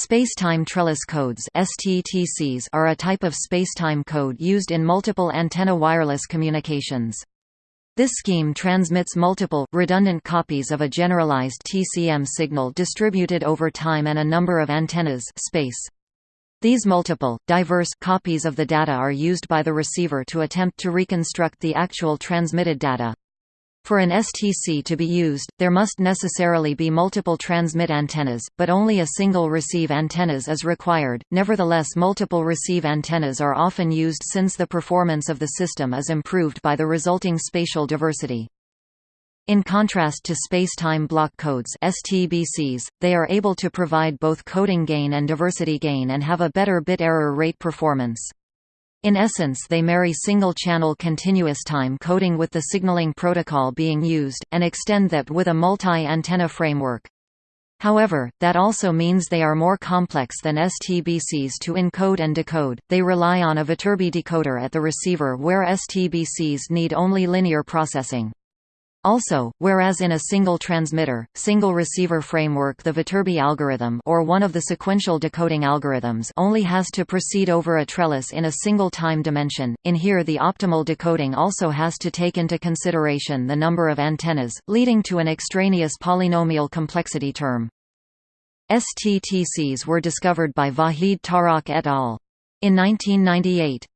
Spacetime trellis codes (STTCs) are a type of spacetime code used in multiple antenna wireless communications. This scheme transmits multiple, redundant copies of a generalized TCM signal distributed over time and a number of antennas space. These multiple, diverse copies of the data are used by the receiver to attempt to reconstruct the actual transmitted data. For an STC to be used, there must necessarily be multiple transmit antennas, but only a single receive antennas is required. Nevertheless, multiple receive antennas are often used since the performance of the system is improved by the resulting spatial diversity. In contrast to space-time block codes STBCs, they are able to provide both coding gain and diversity gain and have a better bit error rate performance. In essence they marry single-channel continuous time coding with the signaling protocol being used, and extend that with a multi-antenna framework. However, that also means they are more complex than STBCs to encode and decode, they rely on a Viterbi decoder at the receiver where STBCs need only linear processing. Also, whereas in a single transmitter, single receiver framework the Viterbi algorithm or one of the sequential decoding algorithms only has to proceed over a trellis in a single time dimension, in here the optimal decoding also has to take into consideration the number of antennas, leading to an extraneous polynomial complexity term. STTCs were discovered by Vahid Tarokh et al. In 1998,